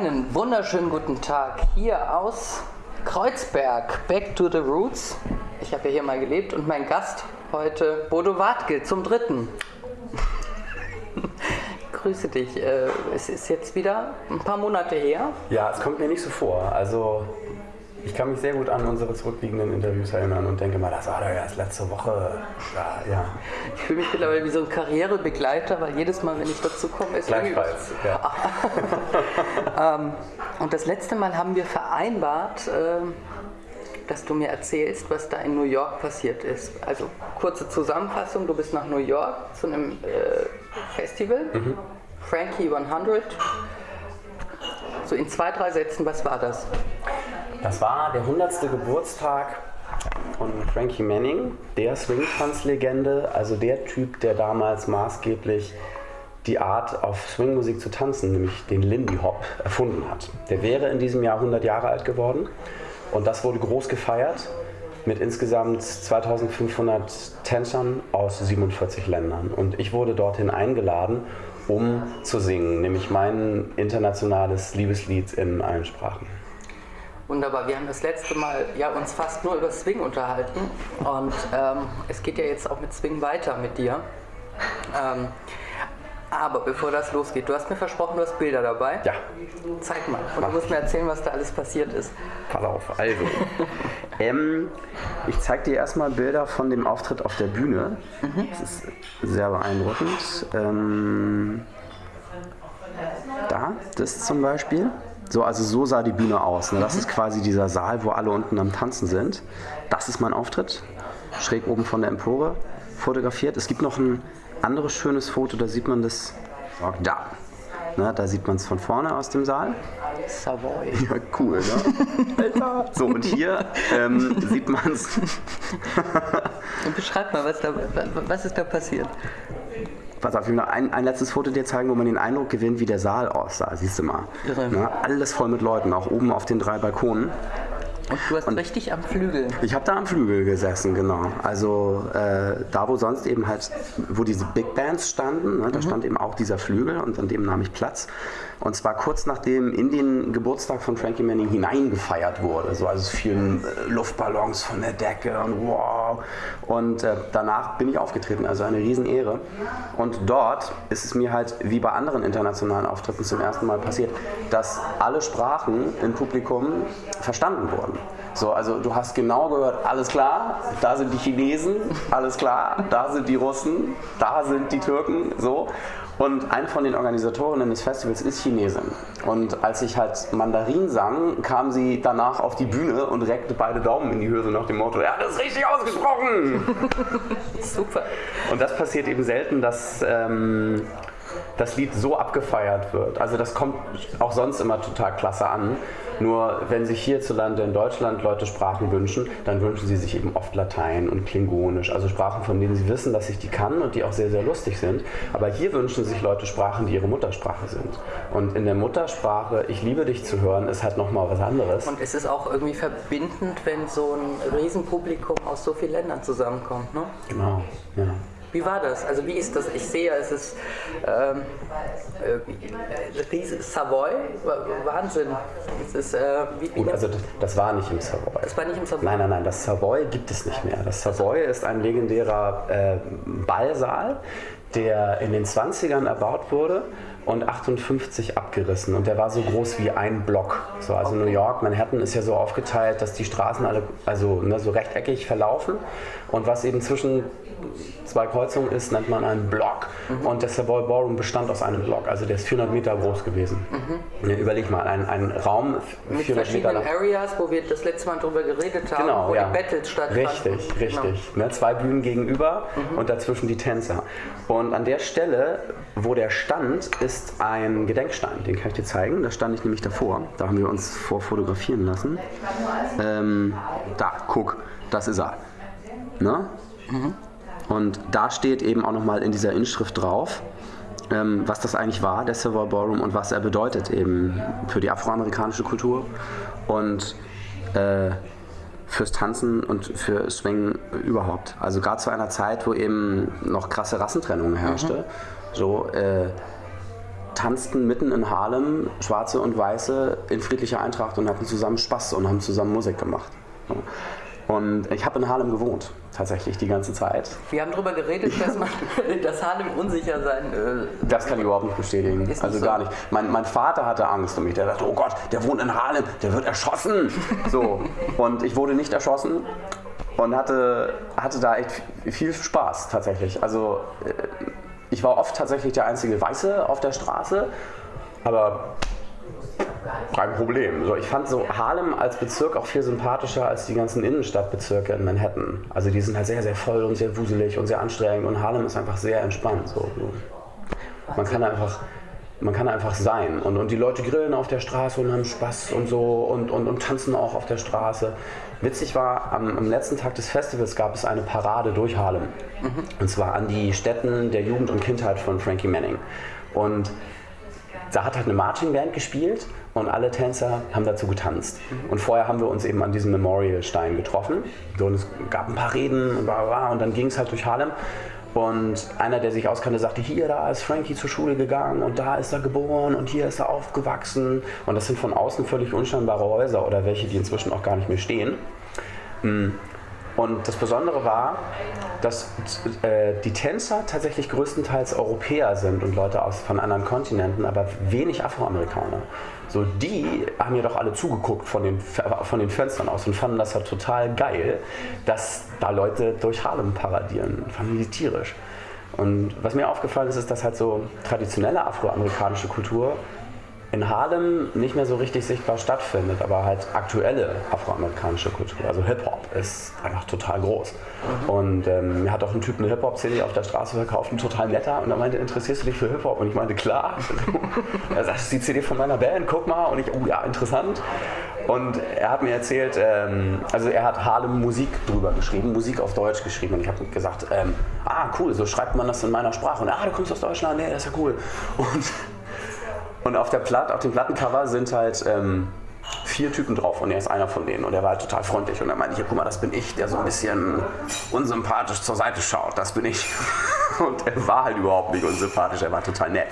Einen wunderschönen guten Tag hier aus Kreuzberg, Back to the Roots. Ich habe ja hier mal gelebt und mein Gast heute Bodo Wartke zum dritten. Grüße dich. Äh, es ist jetzt wieder ein paar Monate her. Ja, es kommt mir nicht so vor. Also ich kann mich sehr gut an unsere zurückliegenden Interviews erinnern und denke mal, das war doch erst letzte Woche. Ja, ja. Ich fühle mich mittlerweile wie so ein Karrierebegleiter, weil jedes Mal, wenn ich dazu komme, ist Gleichfalls, ja. ähm, und das letzte Mal haben wir vereinbart, äh, dass du mir erzählst, was da in New York passiert ist. Also kurze Zusammenfassung, du bist nach New York zu einem äh, Festival, mhm. Frankie 100. So in zwei, drei Sätzen, was war das? Das war der 100. Geburtstag von Frankie Manning, der Swing-Tanzlegende, also der Typ, der damals maßgeblich die Art, auf Swingmusik zu tanzen, nämlich den Lindy Hop, erfunden hat. Der wäre in diesem Jahr 100 Jahre alt geworden und das wurde groß gefeiert mit insgesamt 2500 Tänzern aus 47 Ländern. Und ich wurde dorthin eingeladen, um zu singen, nämlich mein internationales Liebeslied in allen Sprachen. Wunderbar. Wir haben das letzte Mal ja, uns fast nur über Swing unterhalten und ähm, es geht ja jetzt auch mit Swing weiter mit dir. Ähm, aber bevor das losgeht, du hast mir versprochen, du hast Bilder dabei. Ja. Zeig mal. Und Mach du musst mir erzählen, was da alles passiert ist. Pass auf, also. ähm, ich zeige dir erstmal Bilder von dem Auftritt auf der Bühne. Mhm. Das ist sehr beeindruckend. Ähm, da, das zum Beispiel. So, also so sah die Bühne aus. Ne? Das ist quasi dieser Saal, wo alle unten am Tanzen sind. Das ist mein Auftritt, schräg oben von der Empore fotografiert. Es gibt noch ein anderes schönes Foto, da sieht man das da. Ne, da sieht man es von vorne aus dem Saal. Savoy. Ja, cool, ne? Alter. So, und hier ähm, sieht man es. Beschreib mal, was, da, was ist da passiert? Pass auf, ich will noch ein, ein letztes Foto dir zeigen, wo man den Eindruck gewinnt, wie der Saal aussah. Siehst du mal. Irre. Na, alles voll mit Leuten, auch oben auf den drei Balkonen. Und du hast und richtig am Flügel. Ich habe da am Flügel gesessen, genau. Also äh, da, wo sonst eben halt, wo diese Big Bands standen, ne, da mhm. stand eben auch dieser Flügel und an dem nahm ich Platz. Und zwar kurz nachdem in den Geburtstag von Frankie Manning hineingefeiert wurde. So, also es fielen äh, Luftballons von der Decke und wow. Und äh, danach bin ich aufgetreten, also eine Riesenehre. Und dort ist es mir halt wie bei anderen internationalen Auftritten zum ersten Mal passiert, dass alle Sprachen im Publikum verstanden wurden. So, also du hast genau gehört, alles klar, da sind die Chinesen, alles klar, da sind die Russen, da sind die Türken, so. Und ein von den Organisatorinnen des Festivals ist Chinesin. Und als ich halt Mandarin sang, kam sie danach auf die Bühne und reckte beide Daumen in die Höhe nach dem Motto, er hat es richtig ausgesprochen. Super. Und das passiert eben selten, dass ähm, das Lied so abgefeiert wird. Also das kommt auch sonst immer total klasse an. Nur wenn sich hierzulande in Deutschland Leute Sprachen wünschen, dann wünschen sie sich eben oft Latein und Klingonisch, also Sprachen, von denen sie wissen, dass ich die kann und die auch sehr, sehr lustig sind. Aber hier wünschen sich Leute Sprachen, die ihre Muttersprache sind. Und in der Muttersprache, ich liebe dich zu hören, ist halt nochmal was anderes. Und es ist auch irgendwie verbindend, wenn so ein Riesenpublikum aus so vielen Ländern zusammenkommt, ne? Genau, ja. Wie war das? Also wie ist das? Ich sehe, es ist ähm, äh, Savoy, Wahnsinn. Es ist, äh, wie, wie Gut, also das, das, war nicht im Savoy. Das war nicht im Savoy? Nein, nein, nein, das Savoy gibt es nicht mehr. Das Savoy ist ein legendärer äh, Ballsaal, der in den 20ern erbaut wurde und 58 abgerissen und der war so groß wie ein Block. So, also. New York, Manhattan ist ja so aufgeteilt, dass die Straßen alle also ne, so rechteckig verlaufen und was eben zwischen zwei Kreuzungen ist, nennt man einen Block. Mhm. Und der Savoy Ballroom bestand aus einem Block, also der ist 400 Meter groß gewesen. Mhm. Ja, überleg mal, ein, ein Raum mit 400 verschiedenen Meter. Areas, wo wir das letzte Mal drüber geredet haben, genau, wo ja. die Battles stattfanden. Richtig, richtig. Genau. Ne, zwei Bühnen gegenüber mhm. und dazwischen die Tänzer. Und an der Stelle, wo der stand, ist ein Gedenkstein, den kann ich dir zeigen. Da stand ich nämlich davor. Da haben wir uns vorfotografieren lassen. Ähm, da, guck, das ist er. Ne? Mhm. Und da steht eben auch nochmal in dieser Inschrift drauf, ähm, was das eigentlich war, der Silver Ballroom, und was er bedeutet eben für die afroamerikanische Kultur und äh, fürs Tanzen und für Swing überhaupt. Also gerade zu einer Zeit, wo eben noch krasse Rassentrennung herrschte, mhm. so äh, tanzten mitten in Harlem, Schwarze und Weiße, in friedlicher Eintracht und hatten zusammen Spaß und haben zusammen Musik gemacht. Und ich habe in Harlem gewohnt, tatsächlich die ganze Zeit. Wir haben darüber geredet, dass, man, dass Harlem unsicher sein äh, Das kann ich überhaupt nicht bestätigen. Nicht also so. gar nicht. Mein, mein, Vater hatte Angst um mich. Der dachte, oh Gott, der wohnt in Harlem, der wird erschossen. So. Und ich wurde nicht erschossen und hatte, hatte da echt viel Spaß tatsächlich. Also äh, ich war oft tatsächlich der einzige Weiße auf der Straße, aber kein Problem. So, ich fand so Harlem als Bezirk auch viel sympathischer als die ganzen Innenstadtbezirke in Manhattan. Also die sind halt sehr, sehr voll und sehr wuselig und sehr anstrengend und Harlem ist einfach sehr entspannt. So. Man kann einfach man kann einfach sein. Und, und die Leute grillen auf der Straße und haben Spaß und so und, und, und tanzen auch auf der Straße. Witzig war, am, am, letzten Tag des Festivals gab es eine Parade durch Harlem. Mhm. Und zwar an die Stätten der Jugend und Kindheit von Frankie Manning. Und da hat halt eine Marching Band gespielt und alle Tänzer haben dazu getanzt. Mhm. Und vorher haben wir uns eben an diesem Memorial-Stein getroffen. und es gab ein paar Reden und, bla bla, und dann ging es halt durch Harlem. Und einer, der sich auskannte, sagte, hier, da ist Frankie zur Schule gegangen und da ist er geboren und hier ist er aufgewachsen. Und das sind von außen völlig unscheinbare Häuser oder welche, die inzwischen auch gar nicht mehr stehen. Und das Besondere war, dass äh, die Tänzer tatsächlich größtenteils Europäer sind und Leute aus, von anderen Kontinenten, aber wenig Afroamerikaner. So, die haben ja doch alle zugeguckt von den, von den Fenstern aus und fanden das halt total geil, dass da Leute durch Harlem paradieren. Fanden die tierisch. Und was mir aufgefallen ist, ist, dass halt so traditionelle afroamerikanische Kultur in Harlem nicht mehr so richtig sichtbar stattfindet, aber halt aktuelle afroamerikanische Kultur, also Hip-Hop, ist einfach total groß. Mhm. Und ähm, mir hat auch ein Typ eine Hip-Hop-CD auf der Straße verkauft, ein total netter, und er meinte, interessierst du dich für Hip-Hop? Und ich meinte, klar. er sagt, das ist die CD von meiner Band, guck mal. Und ich, oh ja, interessant. Und er hat mir erzählt, ähm, also er hat Harlem Musik drüber geschrieben, Musik auf Deutsch geschrieben. Und ich habe gesagt, ähm, ah cool, so schreibt man das in meiner Sprache. Und ah, du kommst aus Deutschland, nee, das ist ja cool. Und und auf, der Platt, auf dem Plattencover sind halt ähm, vier Typen drauf und er ist einer von denen und er war halt total freundlich und er meinte, hier guck mal, das bin ich, der so ein bisschen unsympathisch zur Seite schaut, das bin ich. Und er war halt überhaupt nicht unsympathisch, er war total nett.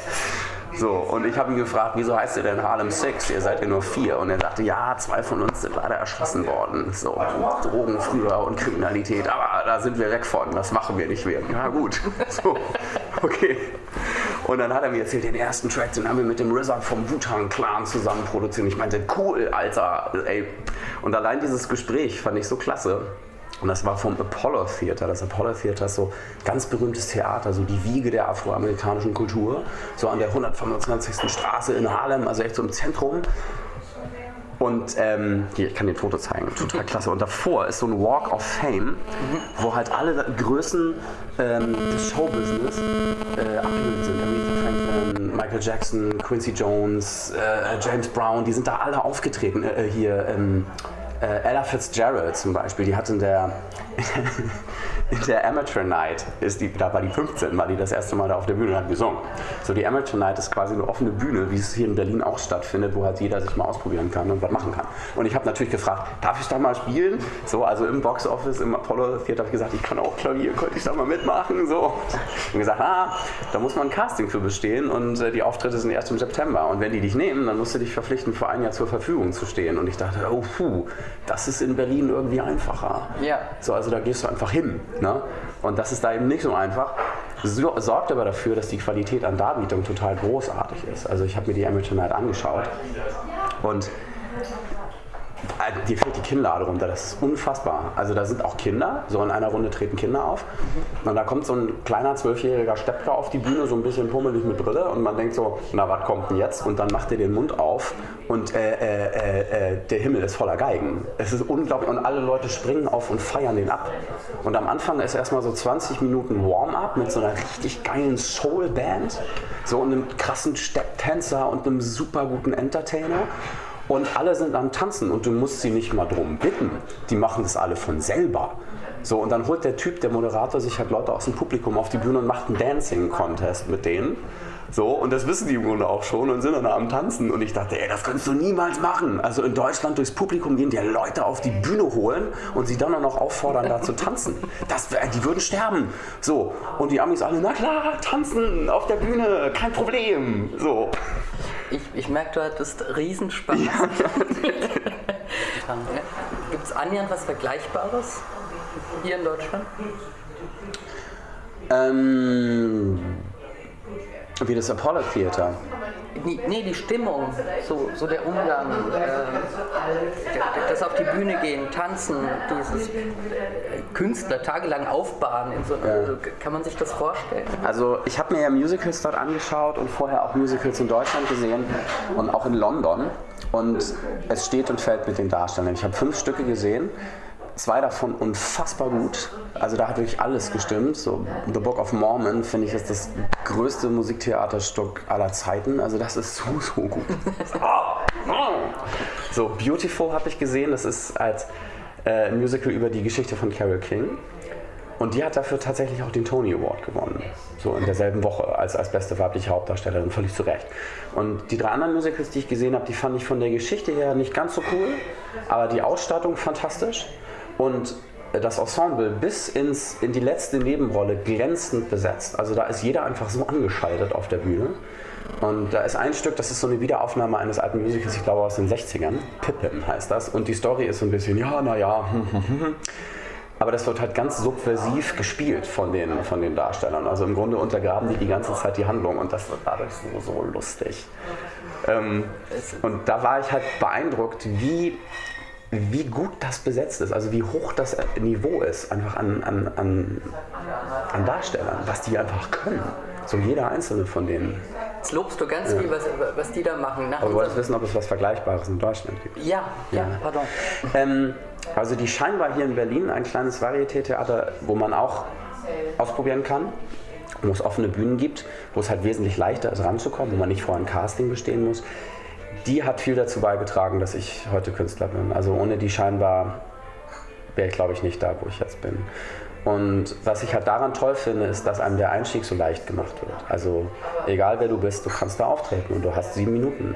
So, und ich habe ihn gefragt, wieso heißt ihr denn Harlem Six? Ihr seid ja nur vier. Und er sagte, ja, zwei von uns sind leider erschossen worden. So, Drogen früher und Kriminalität, aber da sind wir weg von, das machen wir nicht mehr. Ja, gut. So, okay. Und dann hat er mir erzählt, den ersten Track, den haben wir mit dem RZA vom Wu-Tang Clan zusammen produziert. Und ich meinte, cool, Alter, ey. Und allein dieses Gespräch fand ich so klasse. Und das war vom Apollo Theater. Das Apollo Theater ist so ganz berühmtes Theater, so die Wiege der afroamerikanischen Kultur. So an der 125. Straße in Harlem, also echt so im Zentrum. Und ähm, hier, ich kann dir ein Foto zeigen, total klasse. Und davor ist so ein Walk of Fame, wo halt alle Größen ähm, des Showbusiness äh, abgebildet sind. Aretha Franklin, Michael Jackson, Quincy Jones, äh, James Brown, die sind da alle aufgetreten. Äh, äh hier ähm, äh, Ella Fitzgerald zum Beispiel, die hat in der in der Amateur Night ist die, da war die 15, war die das erste Mal da auf der Bühne und hat gesungen. So die Amateur Night ist quasi eine offene Bühne, wie es hier in Berlin auch stattfindet, wo halt jeder sich mal ausprobieren kann und was machen kann. Und ich habe natürlich gefragt, darf ich da mal spielen? So, also im Box Office, im Apollo Theater habe ich gesagt, ich kann auch Klavier, könnte ich da mal mitmachen? So. Und gesagt, ah, da muss man ein Casting für bestehen und äh, die Auftritte sind erst im September. Und wenn die dich nehmen, dann musst du dich verpflichten, für ein Jahr zur Verfügung zu stehen. Und ich dachte, oh puh, das ist in Berlin irgendwie einfacher. Ja. So, also da gehst du einfach hin. Ne? Und das ist da eben nicht so einfach. Sorgt aber dafür, dass die Qualität an Darbietung total großartig ist. Also ich habe mir die Amateur Night angeschaut und äh, dir fällt die Kinnlade runter, das ist unfassbar. Also da sind auch Kinder, so in einer Runde treten Kinder auf. Und da kommt so ein kleiner zwölfjähriger Steppker auf die Bühne, so ein bisschen pummelig mit Brille und man denkt so, na was kommt denn jetzt? Und dann macht er den Mund auf und äh, äh, äh, äh, der Himmel ist voller Geigen. Es ist unglaublich und alle Leute springen auf und feiern den ab. Und am Anfang ist erstmal so 20 Minuten Warm-up mit so einer richtig geilen Soul-Band, so einem krassen Stepptänzer und einem super guten Entertainer und alle sind am Tanzen und du musst sie nicht mal drum bitten. Die machen das alle von selber. So, und dann holt der Typ, der Moderator, sich halt Leute aus dem Publikum auf die Bühne und macht einen Dancing-Contest mit denen. So, und das wissen die im Grunde auch schon und sind dann am Tanzen. Und ich dachte, ey, das könntest du niemals machen. Also in Deutschland durchs Publikum gehen, die Leute auf die Bühne holen und sie dann auch noch auffordern, da zu tanzen. Das, die würden sterben. So, und die Amis alle, na klar, tanzen auf der Bühne, kein Problem. So. Ich, ich merke, du hattest Riesenspaß. Ja. Gibt es annähernd was Vergleichbares hier in Deutschland? Ähm, wie das Apollo Theater. Nee, die Stimmung, so, so der Umgang, äh, das auf die Bühne gehen, tanzen, dieses Künstler tagelang aufbauen, so, ja. kann man sich das vorstellen? Also ich habe mir ja Musicals dort angeschaut und vorher auch Musicals in Deutschland gesehen und auch in London und es steht und fällt mit den Darstellern. Ich habe fünf Stücke gesehen zwei davon unfassbar gut. Also da hat wirklich alles gestimmt. So The Book of Mormon finde ich ist das größte Musiktheaterstück aller Zeiten. Also das ist so, so gut. so, Beautiful habe ich gesehen. Das ist als äh, Musical über die Geschichte von Carole King. Und die hat dafür tatsächlich auch den Tony Award gewonnen. So in derselben Woche als, als beste weibliche Hauptdarstellerin, völlig zu Recht. Und die drei anderen Musicals, die ich gesehen habe, die fand ich von der Geschichte her nicht ganz so cool, aber die Ausstattung fantastisch. Und das Ensemble bis ins, in die letzte Nebenrolle glänzend besetzt. Also da ist jeder einfach so angeschaltet auf der Bühne. Und da ist ein Stück, das ist so eine Wiederaufnahme eines alten Musicals, ich glaube aus den 60ern. Pippin heißt das. Und die Story ist so ein bisschen, ja, naja. Aber das wird halt ganz subversiv gespielt von den, von den Darstellern. Also im Grunde untergraben die die ganze Zeit die Handlung und das wird dadurch so, so lustig. Ähm, und da war ich halt beeindruckt, wie wie gut das besetzt ist, also wie hoch das Niveau ist, einfach an, an, an, an Darstellern, was die einfach können. So jeder einzelne von denen. Jetzt lobst du ganz ja. viel, was, was die da machen. Nach Aber du wolltest wissen, ob es was Vergleichbares in Deutschland gibt. Ja, ja, ja pardon. Ähm, also die scheinbar hier in Berlin ein kleines Varieté-Theater, wo man auch ausprobieren kann, wo es offene Bühnen gibt, wo es halt wesentlich leichter ist ranzukommen, wo man nicht vorher ein Casting bestehen muss die hat viel dazu beigetragen, dass ich heute Künstler bin. Also ohne die scheinbar wäre ich, glaube ich, nicht da, wo ich jetzt bin. Und was ich halt daran toll finde, ist, dass einem der Einstieg so leicht gemacht wird. Also egal wer du bist, du kannst da auftreten und du hast sieben Minuten.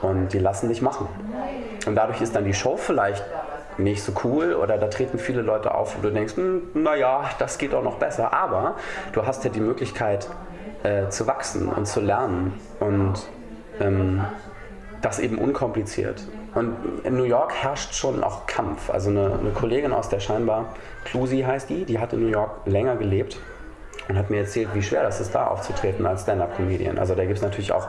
Und die lassen dich machen. Und dadurch ist dann die Show vielleicht nicht so cool oder da treten viele Leute auf, wo du denkst, hm, naja, das geht auch noch besser. Aber du hast ja die Möglichkeit äh, zu wachsen und zu lernen. Und ähm, das eben unkompliziert. Und in New York herrscht schon auch Kampf. Also eine, eine Kollegin aus der scheinbar, Clusi heißt die, die hat in New York länger gelebt und hat mir erzählt, wie schwer das ist, da aufzutreten als Stand-Up-Comedian. Also da gibt es natürlich auch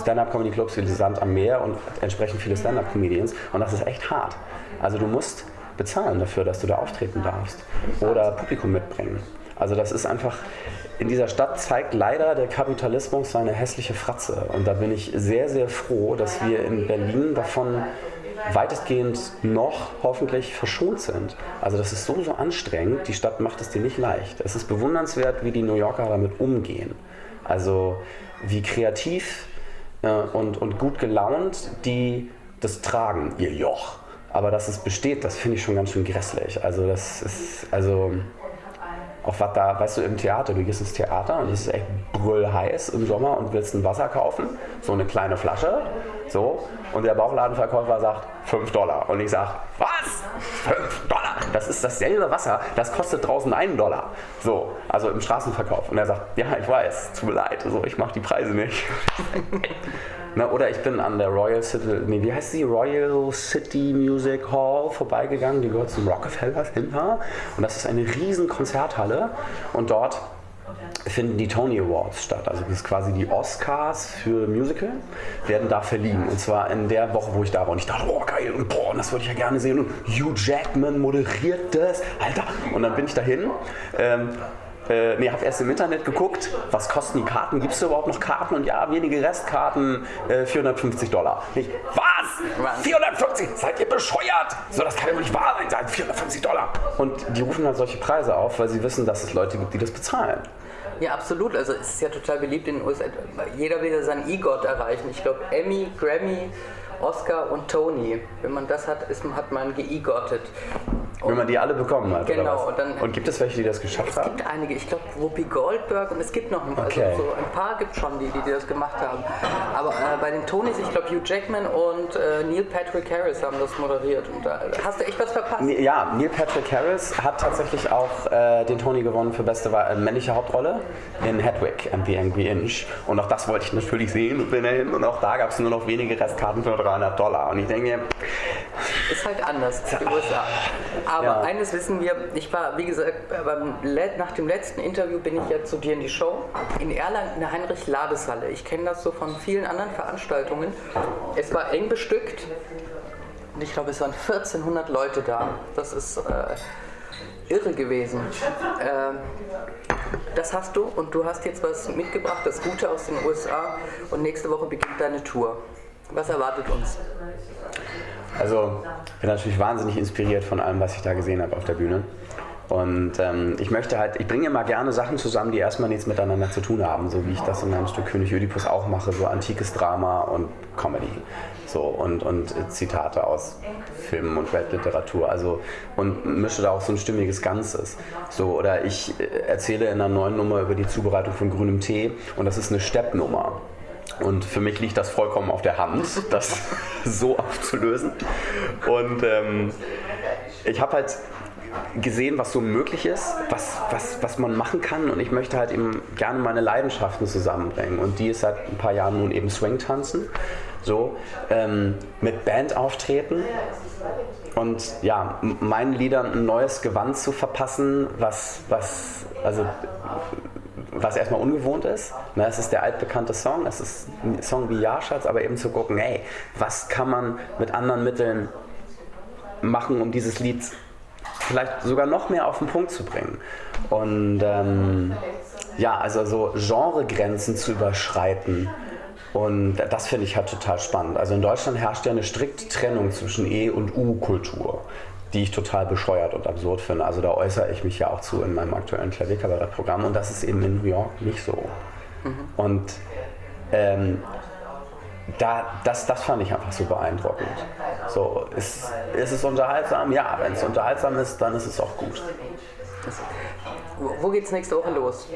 Stand-Up-Comedy-Clubs wie Sand am Meer und entsprechend viele Stand-Up-Comedians und das ist echt hart. Also du musst bezahlen dafür, dass du da auftreten darfst oder Publikum mitbringen. Also das ist einfach, in dieser Stadt zeigt leider der Kapitalismus seine hässliche Fratze. Und da bin ich sehr, sehr froh, dass wir in Berlin davon weitestgehend noch hoffentlich verschont sind. Also das ist so, so anstrengend. Die Stadt macht es dir nicht leicht. Es ist bewundernswert, wie die New Yorker damit umgehen. Also wie kreativ äh, und, und gut gelaunt die das tragen, ihr Joch. Aber dass es besteht, das finde ich schon ganz schön grässlich. Also das ist, also auf was da, weißt du, im Theater, du gehst ins Theater und es ist echt brüllheiß im Sommer und willst ein Wasser kaufen, so eine kleine Flasche, so, und der Bauchladenverkäufer sagt 5 Dollar. Und ich sage, was? 5 Dollar? Das ist dasselbe Wasser, das kostet draußen einen Dollar. So, also im Straßenverkauf. Und er sagt, ja, ich weiß, tut mir leid, so, ich mache die Preise nicht. Na, oder ich bin an der Royal City, nee, wie heißt die? Royal City Music Hall vorbeigegangen, die gehört zum Rockefeller Center. Und das ist eine riesen Konzerthalle. Und dort finden die Tony Awards statt. Also das ist quasi die Oscars für Musical, werden da verliehen. Und zwar in der Woche, wo ich da war. Und ich dachte, oh geil, und boah, das würde ich ja gerne sehen. Und Hugh Jackman moderiert das, Alter. Und dann bin ich dahin. Ähm, äh, nee, habe erst im Internet geguckt, was kosten die Karten, gibt es überhaupt noch Karten? Und ja, wenige Restkarten, äh, 450 Dollar. Ich, was? 450? Seid ihr bescheuert? So, das kann ja wohl nicht wahr sein, 450 Dollar. Und die rufen halt solche Preise auf, weil sie wissen, dass es Leute gibt, die das bezahlen. Ja, absolut. Also es ist ja total beliebt in den USA. Jeder will ja seinen E-Gott erreichen. Ich glaube, Emmy, Grammy, Oscar und Tony. Wenn man das hat, ist, hat man geegottet. Wenn man die alle bekommen hat. Genau, was? dann- und gibt es welche, die das geschafft Es haben? gibt einige, ich glaube Whoopi Goldberg und es gibt noch ein, Okay. also so ein paar gibt schon, die, die das gemacht haben. Aber äh, bei den Tonys, ich glaube Hugh Jackman und äh, Neil Patrick Harris haben das moderiert. Und da hast du echt was verpasst. Ja, Neil Patrick Harris hat tatsächlich auch äh, den Tony gewonnen für beste äh, männliche Hauptrolle in Hedwig and the Angry Inch. Und auch das wollte ich natürlich sehen und bin dahin. Und auch da gab es nur noch wenige Restkarten für 300 Dollar. Und ich denke Ist halt anders die USA. Aber Ja. eines wissen wir, ich war, wie gesagt, nach dem letzten Interview bin ich ja zu dir in die Show in Erlangen in der Heinrich-Ladeshalle. Ich kenne das so von vielen anderen Veranstaltungen. Es war eng bestückt und ich glaube, es waren 1400 Leute da. Das ist äh, irre gewesen. Ähm, das hast du und du hast jetzt was mitgebracht, das Gute aus den USA und nächste Woche beginnt deine Tour. Was erwartet uns? Also, ich bin natürlich wahnsinnig inspiriert von allem, was ich da gesehen habe auf der Bühne. Und ähm, ich möchte halt, ich bringe immer gerne Sachen zusammen, die erstmal nichts miteinander zu tun haben, so wie ich das in meinem Stück König Ödipus auch mache, so antikes Drama und Comedy. So, und, und Zitate aus Filmen und Weltliteratur. Also, und mische da auch so ein stimmiges Ganzes. So, oder ich äh, erzähle in einer neuen Nummer über die Zubereitung von grünem Tee und das ist eine Steppnummer. Und für mich liegt das vollkommen auf der Hand, das so aufzulösen. Und ähm, ich habe halt gesehen, was so möglich ist, was, was, was man machen kann. Und ich möchte halt eben gerne meine Leidenschaften zusammenbringen. Und die ist seit ein paar Jahren nun eben Swing-Tanzen. So, ähm, mit Band auftreten. Und ja, meinen Liedern ein neues Gewand zu verpassen, was, was, also was erstmal ungewohnt ist. Ne, es ist der altbekannte Song, es ist ein Song wie Ja-Schatz, aber eben zu gucken, ey, was kann man mit anderen Mitteln machen, um dieses Lied vielleicht sogar noch mehr auf den Punkt zu bringen. Und ähm, ja, also so Genregrenzen zu überschreiten. Und das finde ich halt total spannend. Also in Deutschland herrscht ja eine strikte Trennung zwischen E- und U-Kultur, die ich total bescheuert und absurd finde. Also da äußere ich mich ja auch zu in meinem aktuellen Klavierkabarettprogramm und das ist eben in New York nicht so. Und ähm, da, das, das fand ich einfach so beeindruckend. So, ist, ist es unterhaltsam? Ja, wenn es unterhaltsam ist, dann ist es auch gut. Wo- Wo geht's nächste Woche los?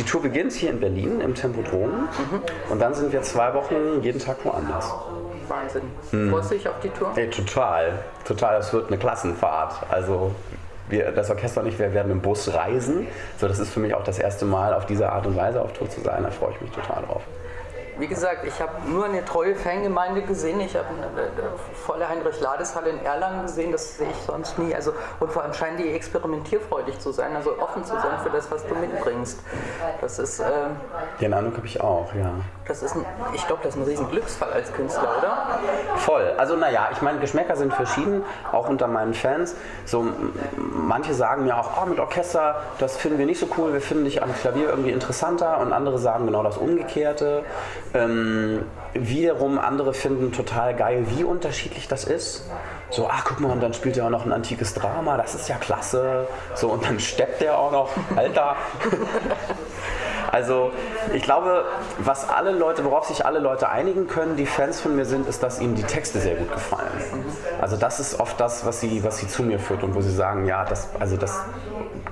Die Tour beginnt hier in Berlin im Tempodrom und dann sind wir zwei Wochen jeden Tag woanders. Wahnsinn. Hm. Freust du dich auf die Tour? Ey, total, total. Das wird eine Klassenfahrt. Also wir, das Orchester und ich, wir werden im Bus reisen. So, das ist für mich auch das erste Mal auf diese Art und Weise auf Tour zu sein. Da freue ich mich total drauf. Wie gesagt, ich habe nur eine treue Fangemeinde gesehen. Ich habe eine, eine volle Heinrich-Lades-Halle in Erlangen gesehen. Das sehe ich sonst nie. Also, und vor allem scheinen die experimentierfreudig zu sein, also offen zu sein für das, was du mitbringst. Das ist, äh, Den Eindruck habe ich auch, ja. das ist ein, ich glaube, das ist ein riesen Glücksfall als Künstler, oder? Voll. Also naja, ich meine, Geschmäcker sind verschieden, auch unter meinen Fans. So, manche sagen mir auch, oh, mit Orchester, das finden wir nicht so cool, wir finden dich am Klavier irgendwie interessanter und andere sagen genau das Umgekehrte. Ähm, wiederum andere finden total geil, wie unterschiedlich das ist. So, ah, guck mal, und dann spielt er auch noch ein antikes Drama, das ist ja klasse. So, und dann steppt er auch noch, Alter. Also ich glaube, was alle Leute, worauf sich alle Leute einigen können, die Fans von mir sind, ist, dass ihnen die Texte sehr gut gefallen. Also das ist oft das, was sie, was sie zu mir führt und wo sie sagen, ja, das, also das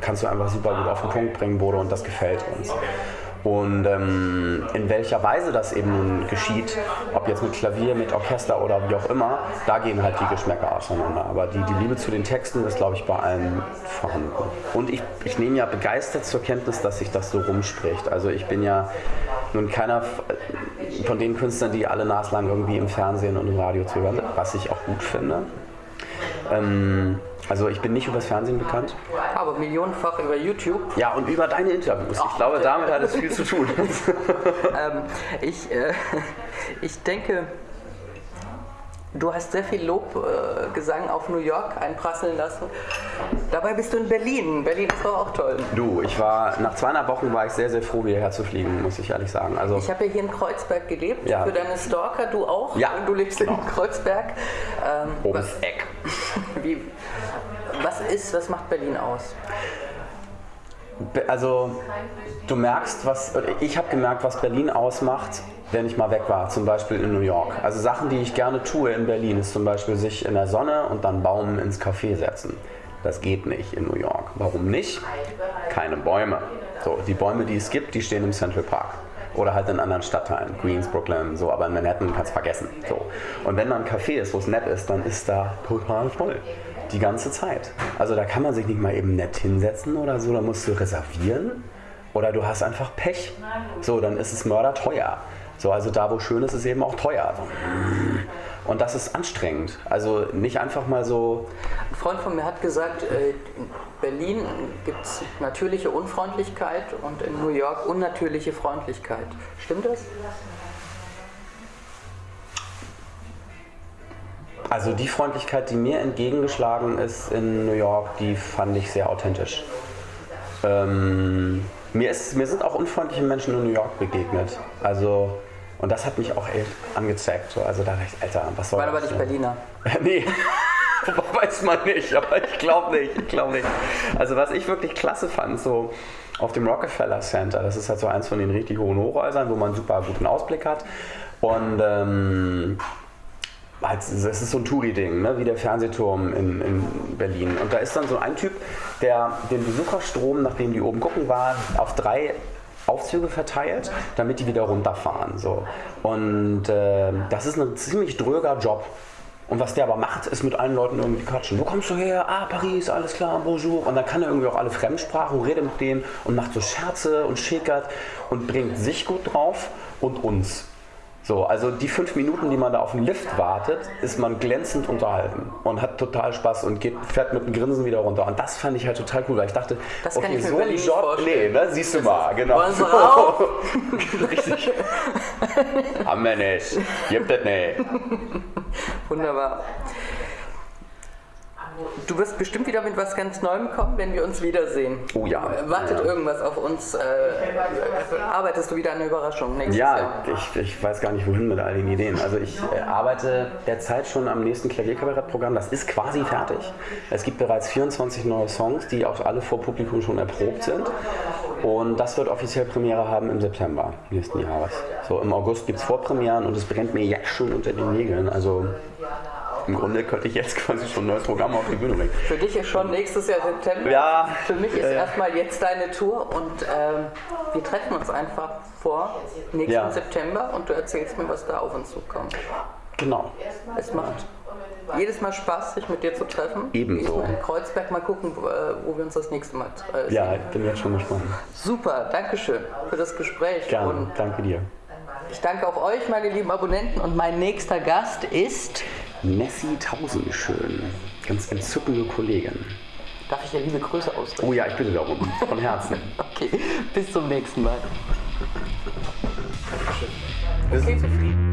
kannst du einfach super gut auf den Punkt bringen, Bodo, und das gefällt uns. Und ähm, in welcher Weise das eben nun geschieht, ob jetzt mit Klavier, mit Orchester oder wie auch immer, da gehen halt die Geschmäcker auseinander. Aber die, die Liebe zu den Texten ist, glaube ich, bei allen vorhanden. Und ich, ich nehme ja begeistert zur Kenntnis, dass sich das so rumspricht. Also ich bin ja nun keiner von den Künstlern, die alle naslang irgendwie im Fernsehen und im Radio zu hören was ich auch gut finde. Ähm, also ich bin nicht übers Fernsehen bekannt. Aber millionenfach über YouTube. Ja, und über deine Interviews. Ich glaube, damit hat es viel zu tun. Ähm, ich, äh, ich denke, du hast sehr viel Lobgesang äh, Gesang auf New York einprasseln lassen. Dabei bist du in Berlin. Berlin ist doch auch toll. Du, ich war, nach zweieinhalb Wochen war ich sehr, sehr froh, hierher zu fliegen, muss ich ehrlich sagen. Also, Ich habe ja hier in Kreuzberg gelebt. Ja. Für deine Stalker, du auch. Ja, Du lebst genau. in Kreuzberg. Ähm, oben was, Eck. wie, was ist, was macht Berlin aus? Also, du merkst, was, ich habe gemerkt, was Berlin ausmacht, wenn ich mal weg war, zum Beispiel in New York. Also Sachen, die ich gerne tue in Berlin, ist zum Beispiel sich in der Sonne und dann Baum ins Café setzen. Das geht nicht in New York. Warum nicht? Keine Bäume. So, die Bäume, die es gibt, die stehen im Central Park. Oder halt in anderen Stadtteilen, Queens, Brooklyn, so, aber in Manhattan kannst du vergessen. So. Und wenn da ein Café ist, wo es nett ist, dann ist da total voll. Die ganze Zeit. Also da kann man sich nicht mal eben nett hinsetzen oder so, da musst du reservieren. Oder du hast einfach Pech. So, dann ist es mörderteuer. So, also da, wo schön ist, ist eben auch teuer. Und das ist anstrengend. Also nicht einfach mal so. Ein Freund von mir hat gesagt, äh, in Berlin gibt es natürliche Unfreundlichkeit und in New York unnatürliche Freundlichkeit. Stimmt das? Also die Freundlichkeit, die mir entgegengeschlagen ist in New York, die fand ich sehr authentisch. Ähm, mir, ist, mir sind auch unfreundliche Menschen in New York begegnet. Also und das hat mich auch echt angezeigt. So. Also da dachte ich, Alter, was soll War das? aber nicht Berliner. nee. Weiß man nicht, aber ich glaube nicht, ich glaube nicht. Also was ich wirklich klasse fand, so auf dem Rockefeller Center, das ist halt so eins von den richtig hohen Hochhäusern, wo man einen super guten Ausblick hat. Und ähm, halt, das ist so ein Touri-Ding, ne? wie der Fernsehturm in, in, Berlin. Und da ist dann so ein Typ, der den Besucherstrom, nachdem die oben gucken waren, auf drei Aufzüge verteilt, damit die wieder runterfahren. So. Und äh, das ist ein ziemlich dröger Job. Und was der aber macht, ist mit allen Leuten irgendwie quatschen. Wo kommst du her? Ah, Paris, alles klar, bonjour. Und dann kann er irgendwie auch alle Fremdsprachen, redet mit denen und macht so Scherze und schickert und bringt sich gut drauf und uns. So, also die fünf Minuten, die man da auf den Lift wartet, ist man glänzend unterhalten und hat total Spaß und geht, fährt mit einem Grinsen wieder runter. Und das fand ich halt total cool, weil ich dachte, das okay, kann ich so ein Job, nee, ne, siehst du das mal, genau. Richtig. Haben wir nicht. Gibt es nicht. Wunderbar. Du wirst bestimmt wieder mit was ganz Neuem kommen, wenn wir uns wiedersehen. Oh ja. Wartet ja. irgendwas auf uns? Äh, arbeitest du wieder eine Überraschung nächstes ja, Jahr? ich, ich weiß gar nicht, wohin mit all den Ideen. Also ich äh, arbeite derzeit schon am nächsten Klavierkabarettprogramm. Das ist quasi fertig. Es gibt bereits 24 neue Songs, die auch alle vor Publikum schon erprobt sind. Und das wird offiziell Premiere haben im September nächsten Jahres. So im August gibt es Vorpremieren und es brennt mir jetzt schon unter den Nägeln. Also im Grunde könnte ich jetzt quasi schon ein neues Programm auf die Bühne bringen. Für dich ist schon nächstes Jahr September. Ja. Für mich ist ja. erstmal jetzt deine Tour und ähm, wir treffen uns einfach vor nächsten Ja. September und du erzählst mir, was da auf uns zukommt. Genau. Es macht jedes Mal Spaß, sich mit dir zu treffen. Ebenso. In Kreuzberg mal gucken, wo, äh, wo wir uns das nächste Mal äh, Ja, ich bin jetzt schon gespannt. Super, Dankeschön für das Gespräch. Gerne. Und Danke dir. ich danke auch euch, meine lieben Abonnenten. Und mein nächster Gast ist. Nessie Tausendschön. Ganz entzückende Kollegin. Darf ich dir liebe Grüße ausrichten? Oh ja, ich bitte darum. Von Herzen. Okay, bis zum nächsten Mal. Bist du zufrieden?